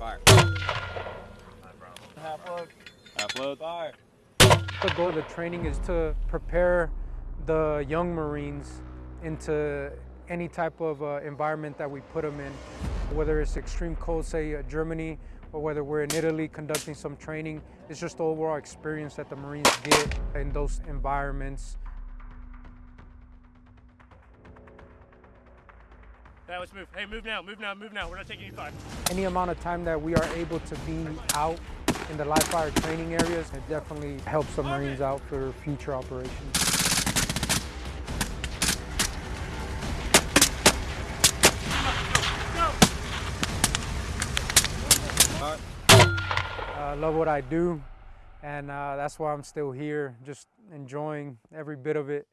Fire. Half load. Half load. Fire. The goal of the training is to prepare the young Marines into any type of uh, environment that we put them in, whether it's extreme cold, say uh, Germany, or whether we're in Italy conducting some training. It's just the overall experience that the Marines get in those environments. Yeah, let's move. Hey, move now, move now, move now. We're not taking any fire. Any amount of time that we are able to be out in the live fire training areas, it definitely helps the Marines out for future operations. I uh, love what I do, and uh, that's why I'm still here, just enjoying every bit of it.